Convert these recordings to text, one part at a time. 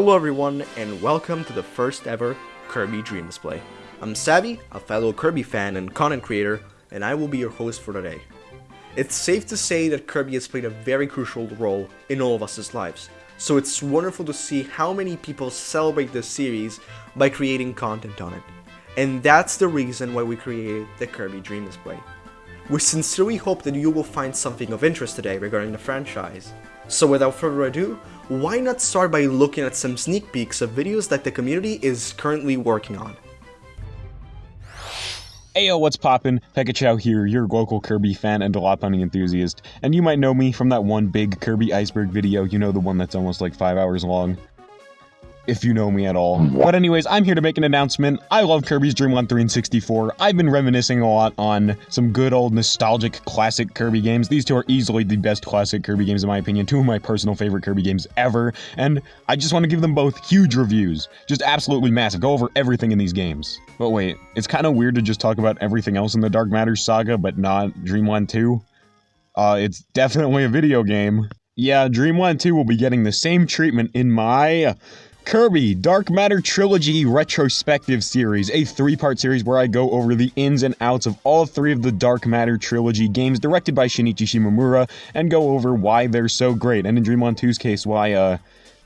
Hello everyone, and welcome to the first ever Kirby Dream Display. I'm Savvy, a fellow Kirby fan and content creator, and I will be your host for today. It's safe to say that Kirby has played a very crucial role in all of us' lives, so it's wonderful to see how many people celebrate this series by creating content on it. And that's the reason why we created the Kirby Dream Display. We sincerely hope that you will find something of interest today regarding the franchise. So without further ado, why not start by looking at some sneak peeks of videos that the community is currently working on. Ayo, what's poppin'? Pekachow here, your local Kirby fan and lot hunting enthusiast, and you might know me from that one big Kirby iceberg video, you know the one that's almost like 5 hours long if you know me at all. But anyways, I'm here to make an announcement. I love Kirby's Dream Land 3 and 64. I've been reminiscing a lot on some good old nostalgic classic Kirby games. These two are easily the best classic Kirby games in my opinion, two of my personal favorite Kirby games ever, and I just want to give them both huge reviews. Just absolutely massive. Go over everything in these games. But wait, it's kind of weird to just talk about everything else in the Dark Matter saga, but not Dream Land 2? Uh, it's definitely a video game. Yeah, Dream Land 2 will be getting the same treatment in my Kirby Dark Matter Trilogy Retrospective Series, a three part series where I go over the ins and outs of all three of the Dark Matter Trilogy games directed by Shinichi Shimomura and go over why they're so great, and in Dream Land 2's case, why, uh,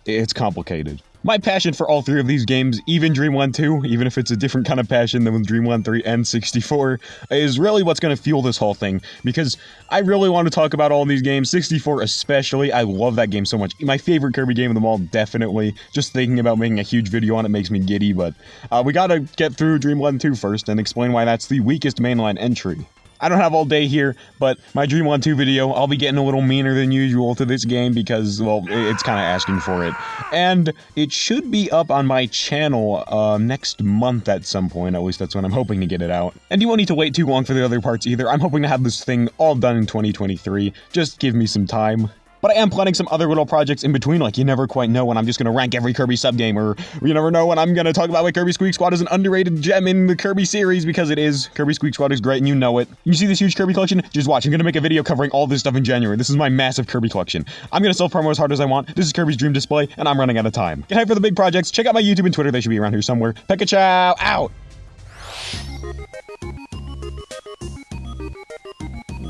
it's complicated. My passion for all three of these games, even Dream Land 2, even if it's a different kind of passion than with Dream Land 3 and 64, is really what's going to fuel this whole thing. Because I really want to talk about all these games, 64 especially. I love that game so much. My favorite Kirby game of them all, definitely. Just thinking about making a huge video on it makes me giddy, but uh, we got to get through Dream Land 2 first and explain why that's the weakest mainline entry. I don't have all day here, but my Dream Land 2 video, I'll be getting a little meaner than usual to this game because, well, it's kind of asking for it. And it should be up on my channel uh, next month at some point, at least that's when I'm hoping to get it out. And you won't need to wait too long for the other parts either. I'm hoping to have this thing all done in 2023. Just give me some time. But I am planning some other little projects in between, like you never quite know when I'm just going to rank every Kirby subgame, or you never know when I'm going to talk about why Kirby Squeak Squad is an underrated gem in the Kirby series, because it is. Kirby Squeak Squad is great, and you know it. You see this huge Kirby collection? Just watch. I'm going to make a video covering all this stuff in January. This is my massive Kirby collection. I'm going to self-promo as hard as I want. This is Kirby's Dream Display, and I'm running out of time. Get hyped for the big projects. Check out my YouTube and Twitter. They should be around here somewhere. Pekachow, out!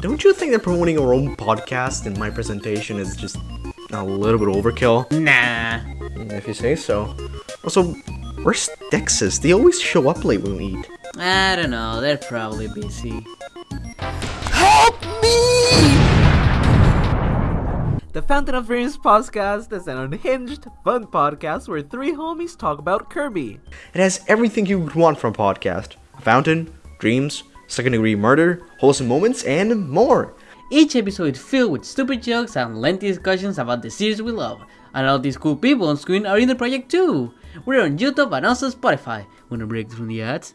Don't you think that promoting our own podcast in my presentation is just a little bit overkill? Nah. If you say so. Also, where's Dexys? They always show up late when we eat. I don't know, they're probably busy. Help me! The Fountain of Dreams podcast is an unhinged, fun podcast where three homies talk about Kirby. It has everything you would want from a podcast. Fountain, dreams, second degree murder, wholesome moments, and more. Each episode is filled with stupid jokes and lengthy discussions about the series we love. And all these cool people on screen are in the project too. We're on YouTube and also Spotify. Wanna break from the ads?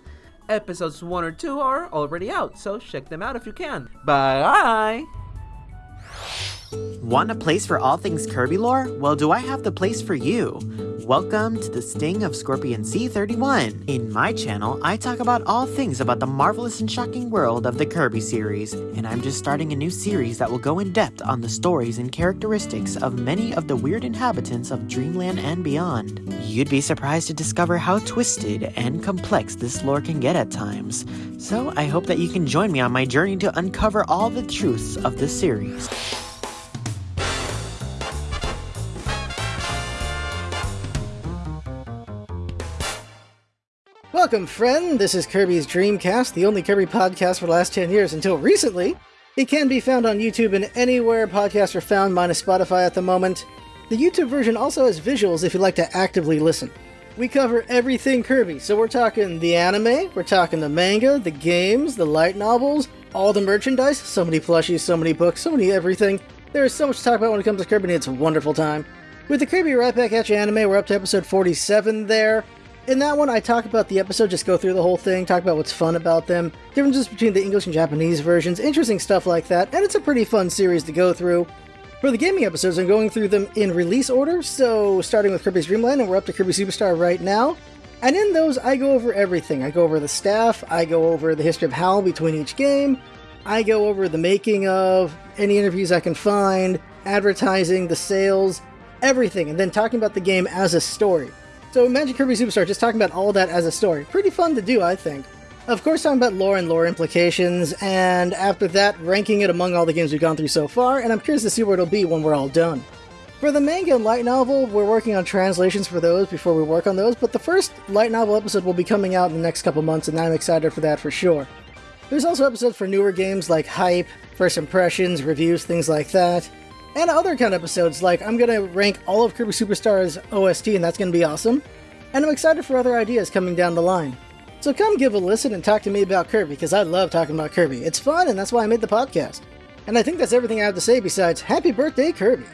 Episodes 1 or 2 are already out, so check them out if you can. Bye! Want a place for all things Kirby lore? Well, do I have the place for you? Welcome to the Sting of Scorpion C31. In my channel, I talk about all things about the marvelous and shocking world of the Kirby series, and I'm just starting a new series that will go in depth on the stories and characteristics of many of the weird inhabitants of Dreamland and beyond. You'd be surprised to discover how twisted and complex this lore can get at times. So I hope that you can join me on my journey to uncover all the truths of this series. Welcome, friend. This is Kirby's Dreamcast, the only Kirby podcast for the last 10 years until recently. It can be found on YouTube and anywhere podcasts are found, minus Spotify at the moment. The YouTube version also has visuals if you'd like to actively listen. We cover everything Kirby, so we're talking the anime, we're talking the manga, the games, the light novels, all the merchandise, so many plushies, so many books, so many everything. There is so much to talk about when it comes to Kirby, and it's a wonderful time. With the Kirby Right Back at You anime, we're up to episode 47 there. In that one, I talk about the episode, just go through the whole thing, talk about what's fun about them, differences between the English and Japanese versions, interesting stuff like that, and it's a pretty fun series to go through. For the gaming episodes, I'm going through them in release order, so starting with Kirby's Dream Land, and we're up to Kirby Superstar right now. And in those, I go over everything. I go over the staff, I go over the history of HAL between each game, I go over the making of, any interviews I can find, advertising, the sales, everything and then talking about the game as a story. So Magic Kirby Superstar just talking about all that as a story. Pretty fun to do, I think. Of course, talking about lore and lore implications, and after that, ranking it among all the games we've gone through so far, and I'm curious to see where it'll be when we're all done. For the manga and light novel, we're working on translations for those before we work on those, but the first light novel episode will be coming out in the next couple months, and I'm excited for that for sure. There's also episodes for newer games like Hype, First Impressions, reviews, things like that. And other kind of episodes like I'm gonna rank all of Kirby Superstar's OST, and that's gonna be awesome. And I'm excited for other ideas coming down the line. So come give a listen and talk to me about Kirby, because I love talking about Kirby. It's fun, and that's why I made the podcast. And I think that's everything I have to say besides Happy Birthday, Kirby!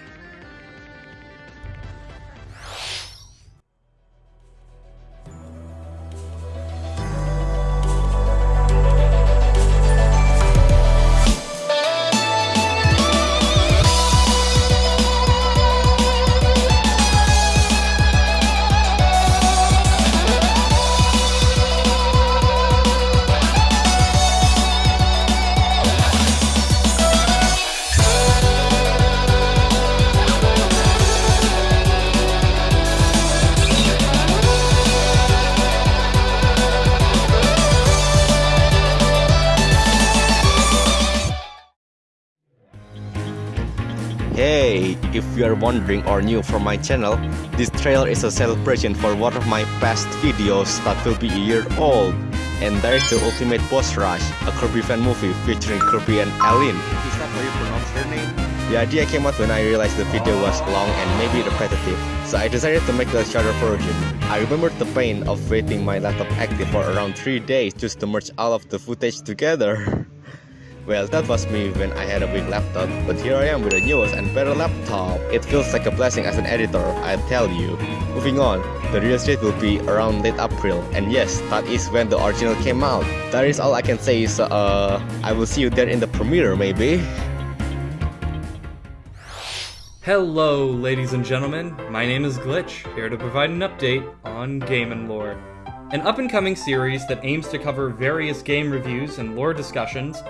If you are wondering or new from my channel, this trailer is a celebration for one of my past videos that will be a year old. And there is the Ultimate Boss Rush, a Kirby fan movie featuring Kirby and Elline. Is that how you pronounce her name? The idea came out when I realized the video was long and maybe repetitive, so I decided to make a shorter version. I remembered the pain of waiting my laptop active for around 3 days just to merge all of the footage together. Well, that was me when I had a big laptop, but here I am with a newest and better laptop. It feels like a blessing as an editor, I tell you. Moving on, the release date will be around late April, and yes, that is when the original came out. That is all I can say, so uh, I will see you there in the premiere maybe. Hello, ladies and gentlemen. My name is Glitch, here to provide an update on Game and Lore, an up and coming series that aims to cover various game reviews and lore discussions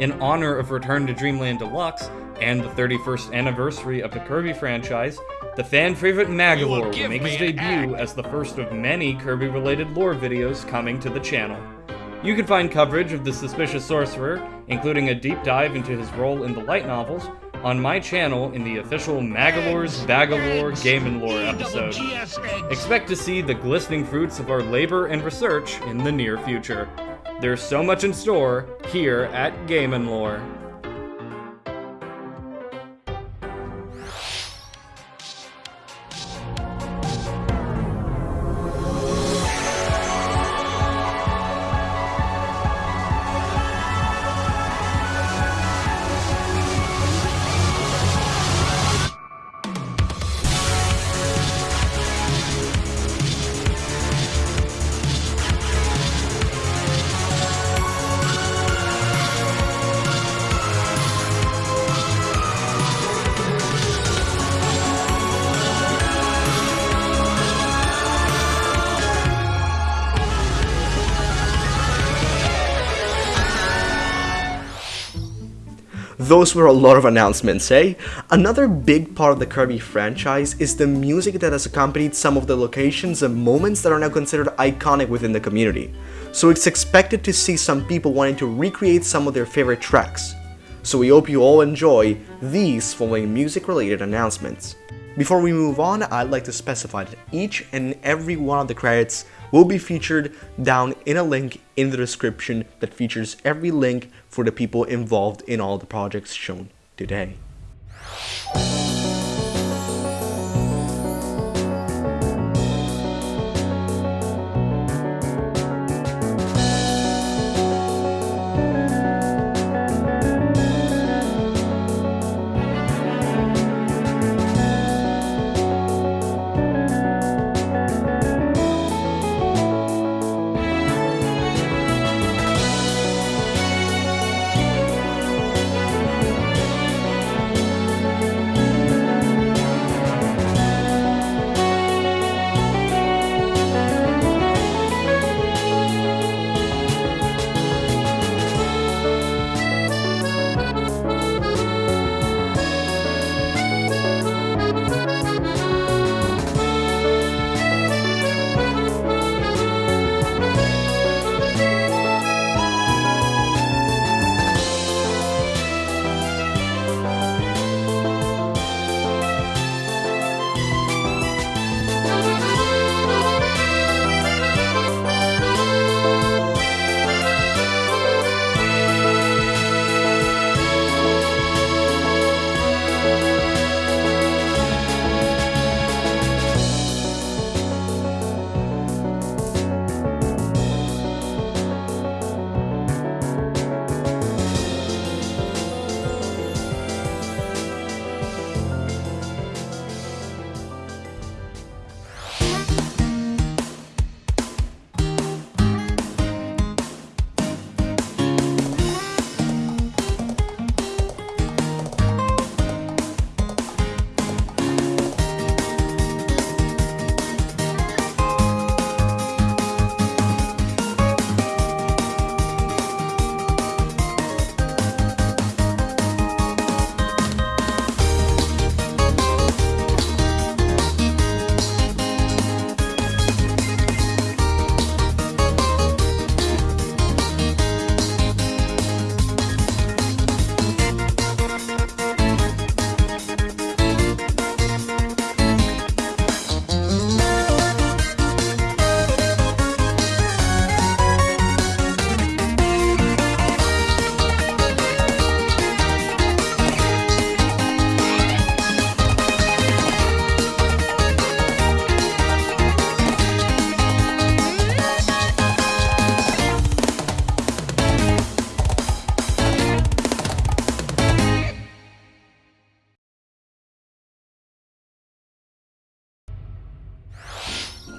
in honor of Return to Dreamland Deluxe and the 31st anniversary of the Kirby franchise. The fan favorite Magolor will make his debut as the first of many Kirby related lore videos coming to the channel. You can find coverage of the Suspicious Sorcerer, including a deep dive into his role in the light novels, on my channel in the official Magolor's Bagalore Game and Lore episode. Expect to see the glistening fruits of our labor and research in the near future. There's so much in store here at Game Lore. Those were a lot of announcements, eh? Another big part of the Kirby franchise is the music that has accompanied some of the locations and moments that are now considered iconic within the community. So it's expected to see some people wanting to recreate some of their favorite tracks. So we hope you all enjoy these following music related announcements. Before we move on, I'd like to specify that each and every one of the credits will be featured down in a link in the description that features every link for the people involved in all the projects shown today.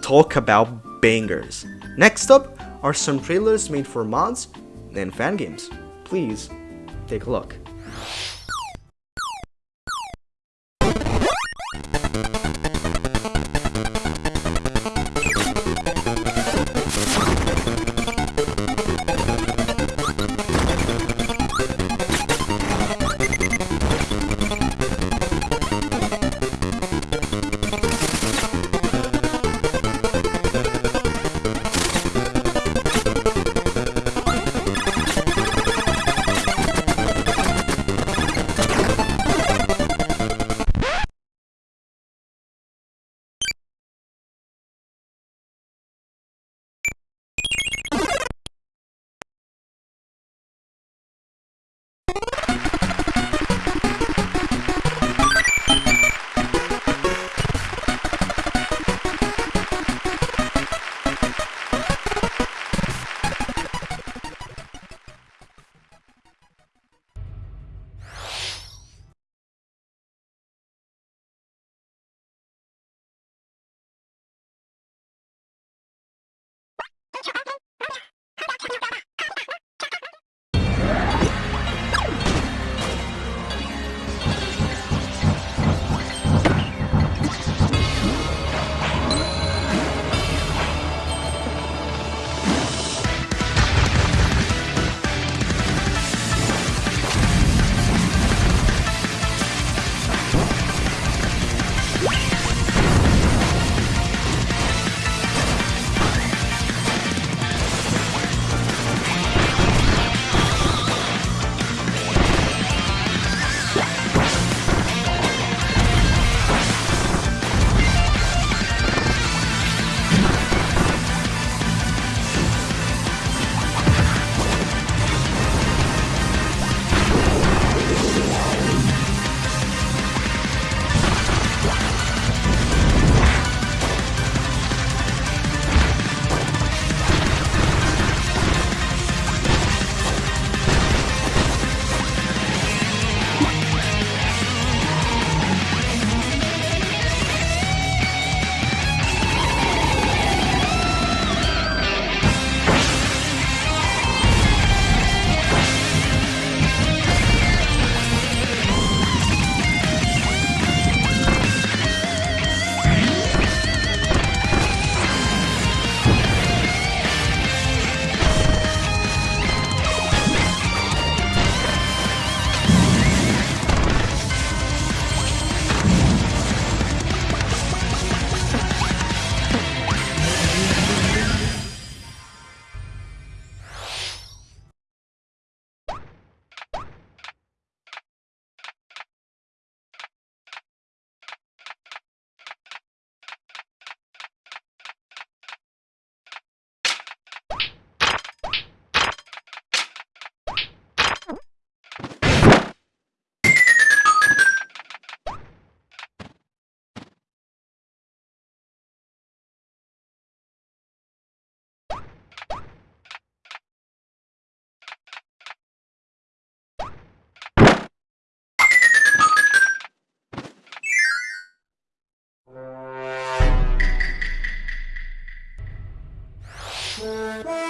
Talk about bangers. Next up are some trailers made for mods and fan games. Please take a look. Bye.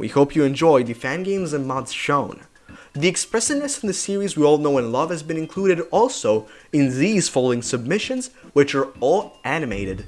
We hope you enjoy the fan games and mods shown. The expressiveness in the series we all know and love has been included also in these following submissions, which are all animated.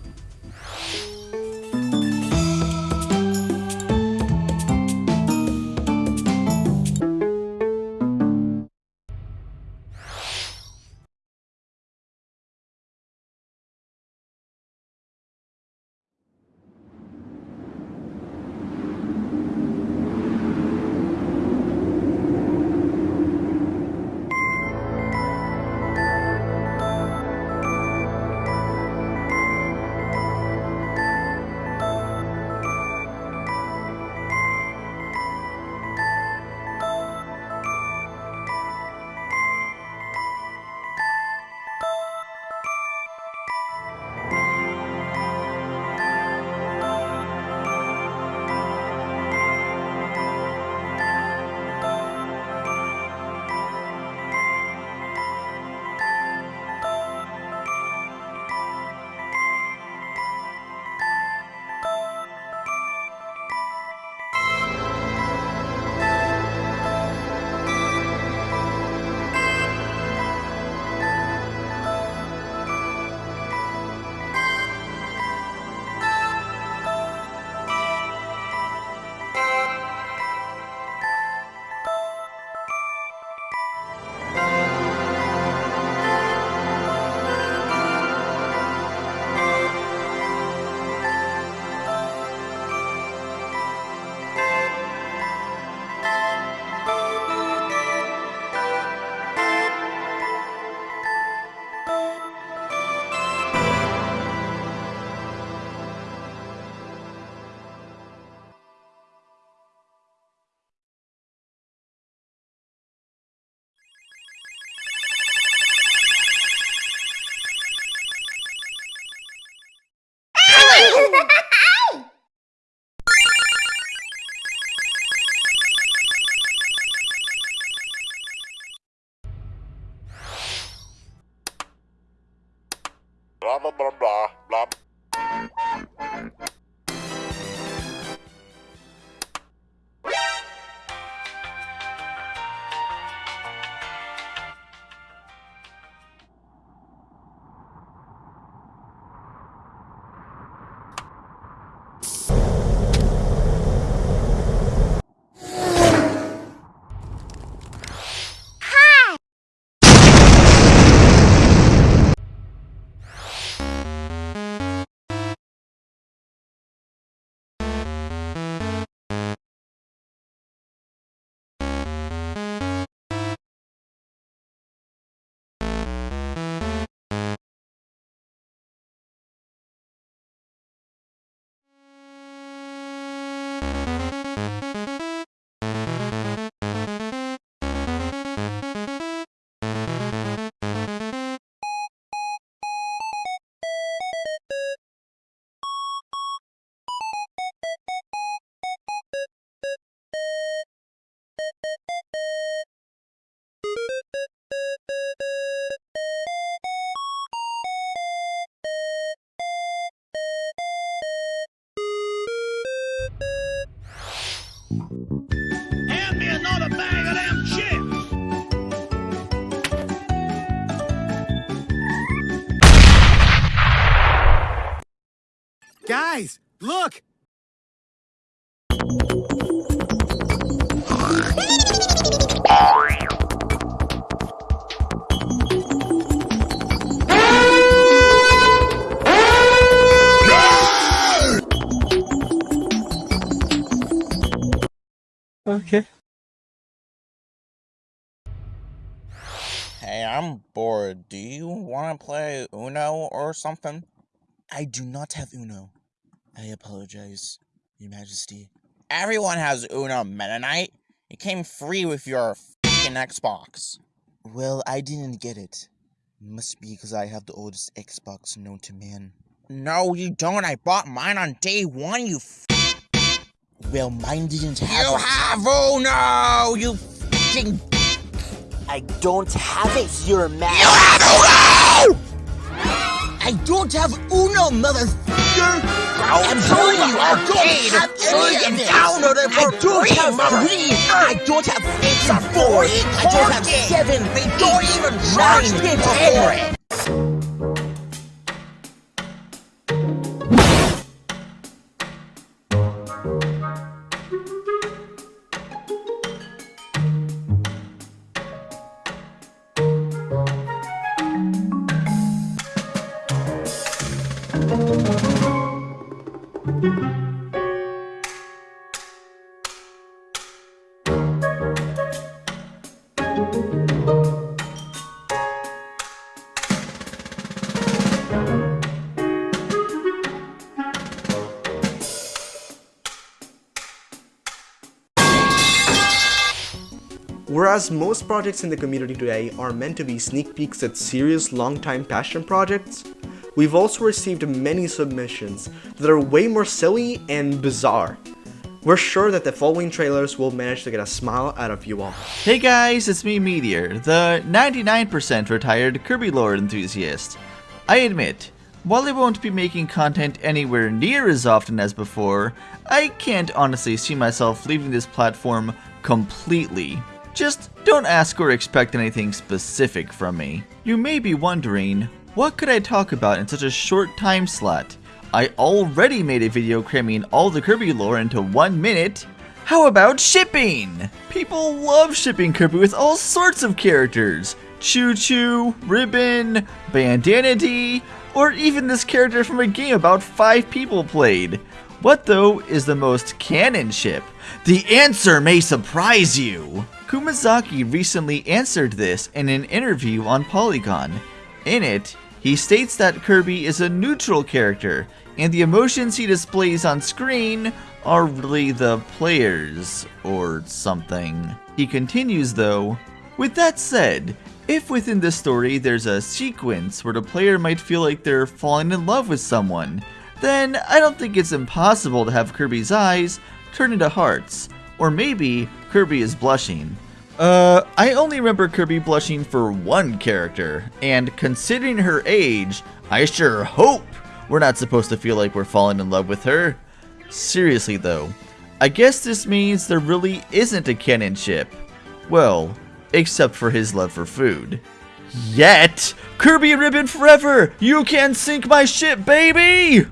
Something? I do not have Uno. I apologize, Your Majesty. Everyone has Uno, Mennonite. It came free with your fucking Xbox. Well, I didn't get it. Must be because I have the oldest Xbox known to man. No, you don't. I bought mine on day one, you f- Well, mine didn't have You have Uno, you I don't have it, Your Majesty. You have Uno! I don't have Uno, motherfucker! I'm telling you, I don't have any of this. I don't have three. I don't have eight or four. I don't have seven. They don't even charge me for it. Whereas most projects in the community today are meant to be sneak peeks at serious long-time passion projects, we've also received many submissions that are way more silly and bizarre. We're sure that the following trailers will manage to get a smile out of you all. Hey guys, it's me Meteor, the 99% retired Kirby lore enthusiast. I admit, while I won't be making content anywhere near as often as before, I can't honestly see myself leaving this platform completely. Just don't ask or expect anything specific from me. You may be wondering, what could I talk about in such a short time slot? I already made a video cramming all the Kirby lore into one minute. How about shipping? People love shipping Kirby with all sorts of characters. ChuChu, Ribbon, Bandana Dee, or even this character from a game about five people played. What though is the most canon ship? The answer may surprise you! Kumazaki recently answered this in an interview on Polygon. In it, he states that Kirby is a neutral character, and the emotions he displays on screen are really the players, or something. He continues though, with that said, if within the story there's a sequence where the player might feel like they're falling in love with someone, then I don't think it's impossible to have Kirby's eyes turn into hearts. Or maybe Kirby is blushing. Uh, I only remember Kirby blushing for one character, and considering her age, I sure hope we're not supposed to feel like we're falling in love with her. Seriously though, I guess this means there really isn't a canon ship. Well, except for his love for food. Yet, Kirby Ribbon forever! You can sink my ship, baby!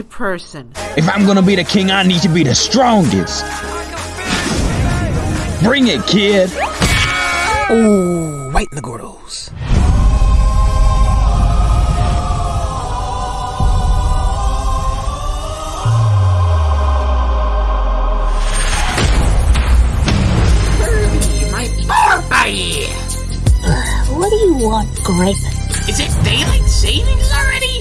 A person. If I'm gonna be the king, I need to be the strongest. Bring it, kid. Ooh, right in the gordos. Kirby, my party! What do you want, Grape? Is it daylight savings already?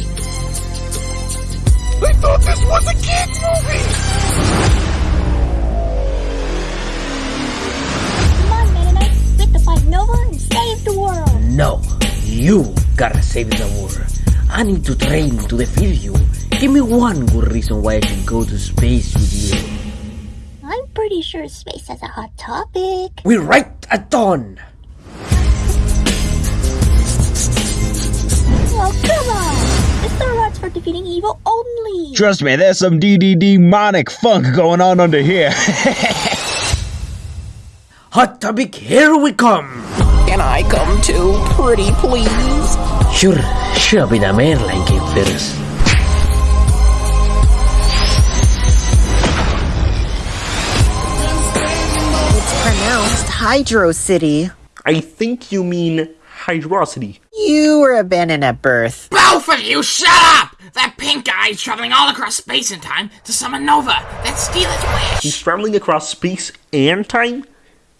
I thought this was a kid's movie! Come on, Meta Knight. We have to fight Nova and save the world. No, you gotta save the world. I need to train to defeat you. Give me one good reason why I should go to space with you. I'm pretty sure space is a hot topic. We're right at dawn. Oh, come on! Mr. Rots for defeating evil only. Trust me, there's some DD demonic funk going on under here. Hot topic, here we come. Can I come too, pretty please? Sure, show be the mainline game first. It's pronounced Hydro City. I think you mean hydrosity. You were abandoned at birth. Both of you, shut up! That pink guy is traveling all across space and time to summon Nova. That's Steel's wish. He's traveling across space and time?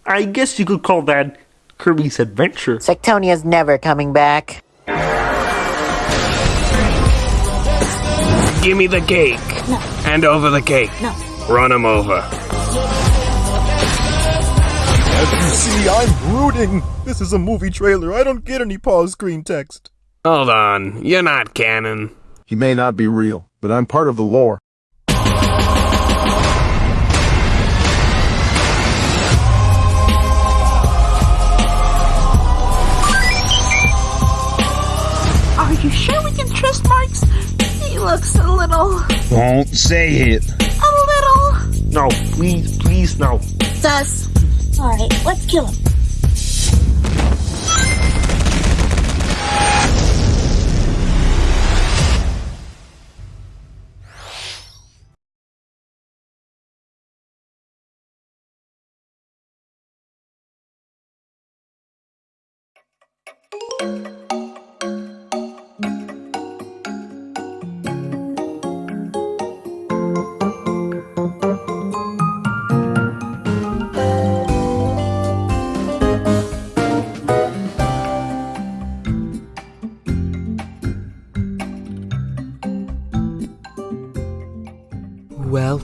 I guess you could call that Kirby's adventure. Sectonia's never coming back. Give me the cake. No. Hand over the cake. No. Run him over. As you see, I'm brooding. This is a movie trailer. I don't get any pause screen text. Hold on. You're not canon. He may not be real, but I'm part of the lore. Are you sure we can trust Marx? He looks a little. Won't say it. a little. No, please, please, no. Sus. Alright, let's kill him.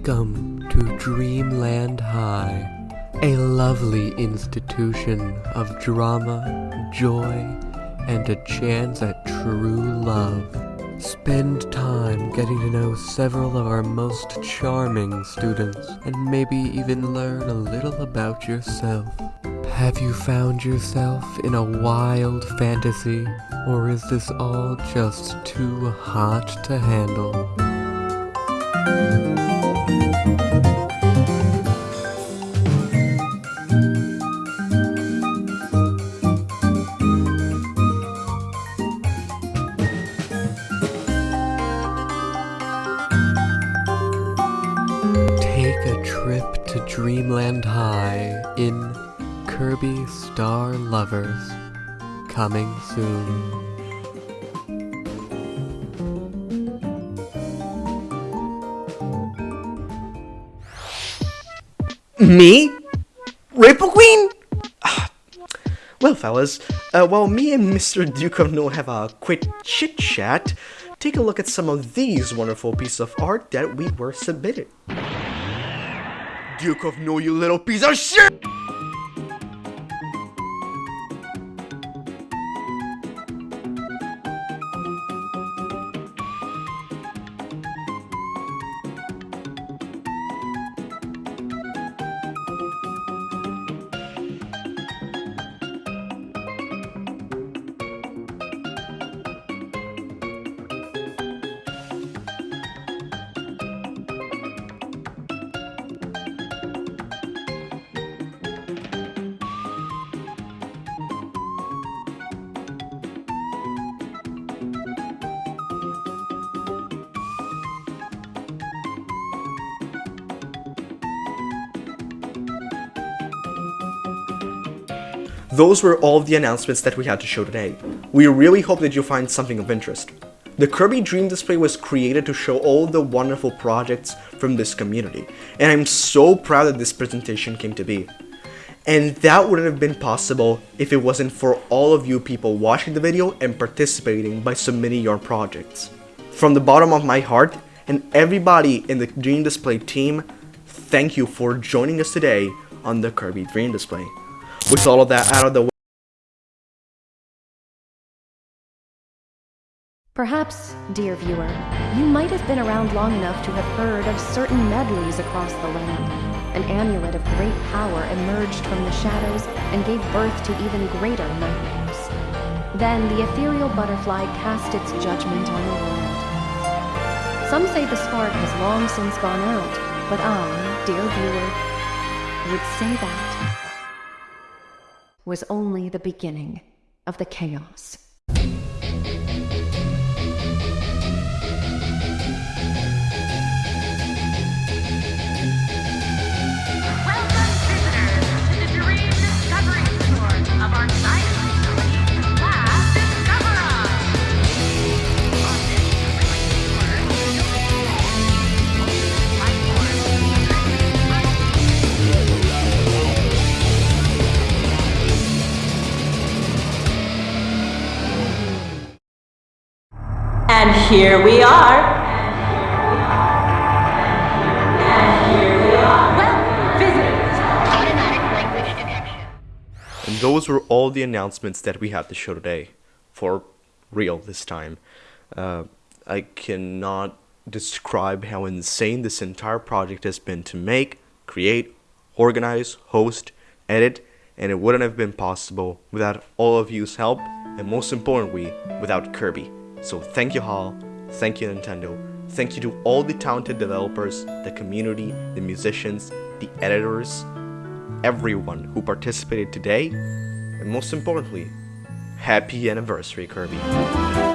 Welcome to Dreamland High, a lovely institution of drama, joy, and a chance at true love. Spend time getting to know several of our most charming students, and maybe even learn a little about yourself. Have you found yourself in a wild fantasy, or is this all just too hot to handle? Take a trip to Dreamland High in Kirby Star Lovers. Coming soon. Me? Ripple Queen? Ah. Well, fellas, uh, while me and Mr. Duke of No have a quick chit chat, take a look at some of these wonderful pieces of art that we were submitted. Duke of No, you little piece of shit! Those were all of the announcements that we had to show today. We really hope that you find something of interest. The Kirby Dream Display was created to show all the wonderful projects from this community, and I'm so proud that this presentation came to be. And that wouldn't have been possible if it wasn't for all of you people watching the video and participating by submitting your projects. From the bottom of my heart, and everybody in the Dream Display team, thank you for joining us today on the Kirby Dream Display. With all of that out of the way, Perhaps, dear viewer, you might have been around long enough to have heard of certain medleys across the land. An amulet of great power emerged from the shadows and gave birth to even greater nightmares. Then the ethereal butterfly cast its judgment on the world. Some say the spark has long since gone out, but I, dear viewer, would say that was only the beginning of the chaos. And here we are. And those were all the announcements that we had to show today. For real this time. Uh, I cannot describe how insane this entire project has been to make, create, organize, host, edit, and it wouldn't have been possible without all of you's help, and most importantly, without Kirby. So thank you HAL, thank you Nintendo, thank you to all the talented developers, the community, the musicians, the editors, everyone who participated today, and most importantly, happy anniversary Kirby.